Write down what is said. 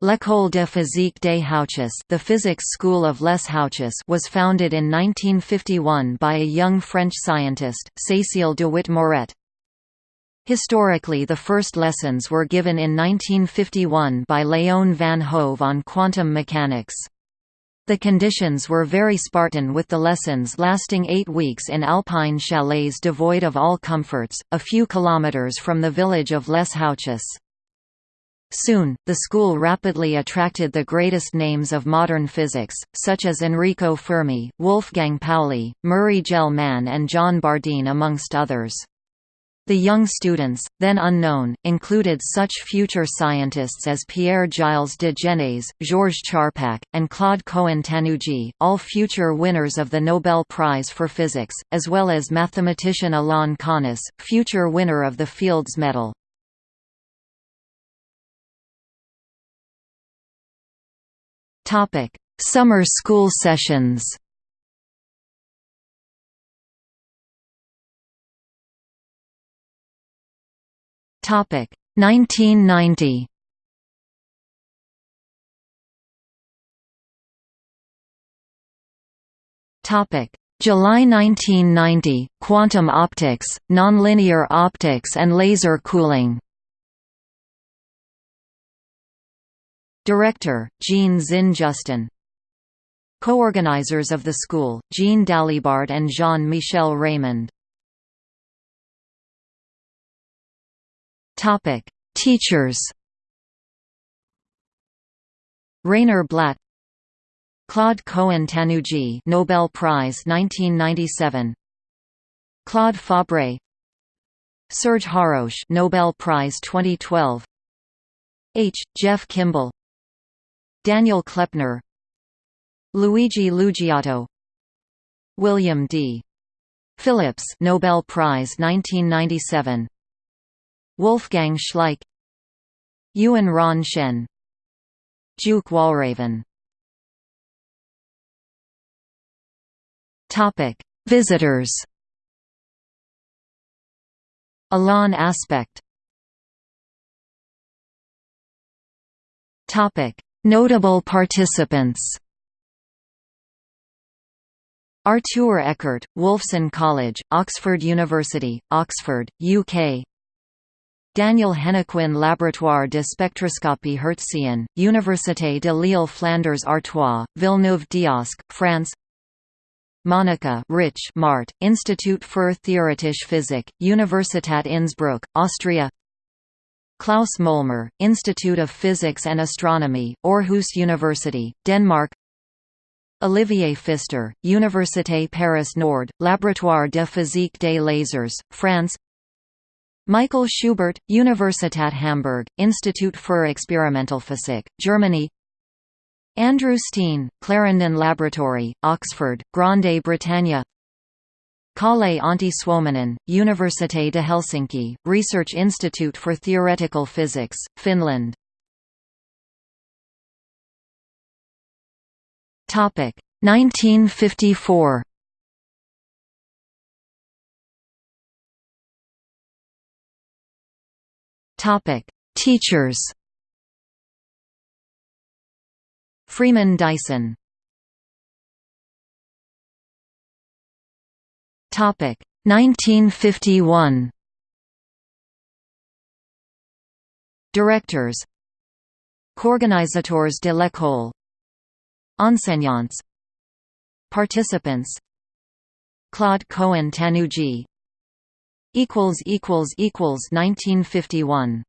L'École de physique des Houches the physics school of Les Houches was founded in 1951 by a young French scientist, Cécile DeWitt-Morette. Historically the first lessons were given in 1951 by Léon van Hove on quantum mechanics. The conditions were very Spartan with the lessons lasting eight weeks in alpine chalets devoid of all comforts, a few kilometers from the village of Les Houches. Soon, the school rapidly attracted the greatest names of modern physics, such as Enrico Fermi, Wolfgang Pauli, Murray Gell-Mann and John Bardeen amongst others. The young students, then unknown, included such future scientists as Pierre-Gilles de Gennes, Georges Charpak, and Claude Cohen-Tannoudji, all future winners of the Nobel Prize for Physics, as well as mathematician Alain Connes, future winner of the Fields Medal. Summer school sessions Topic 1990. Topic July 1990 Quantum optics, nonlinear optics and laser cooling. Director Jean Zinn-Justin. Co-organizers of the school, Jean Dalibard and Jean-Michel Raimond. Teachers. Rainer Blatt, Claude Cohen-Tannoudji, Nobel Prize 1997. Claude Fabre, Serge Haroche, Nobel Prize 2012. H. Jeff Kimble, Daniel Kleppner, Luigi Lugiato, William D. Phillips, Nobel Prize 1997. Wolfgang Schleich Yuen-Ron Shen Jook Walraven Topic Visitors Alain Aspect Topic Notable participants. Artur Ekert, Wolfson College, Oxford University, Oxford, UK Daniel Hennequin Laboratoire de spectroscopie hertzienne, Université de Lille Flanders Artois, Villeneuve-d'Ascq, France. Monika Ritsch-Marte, Institut für Theoretische Physik, Universität Innsbruck, Austria Klaus Molmer, Institute of Physics and Astronomy, Aarhus University, Denmark. Olivier Pfister, Université Paris Nord, Laboratoire de physique des lasers, France. Michael Schubert, Universität Hamburg, Institut für Experimentalphysik, Germany. Andrew Steane, Clarendon Laboratory, Oxford, Grande Britannia Kalle Antti Suominen, Université de Helsinki, Research Institute for Theoretical Physics, Finland Topic 1954 Topic: Teachers. Freeman Dyson. Topic: 1951. Directors. Coorganisateurs de l'école. Enseignants. Participants. Claude Cohen Tannoudji 1951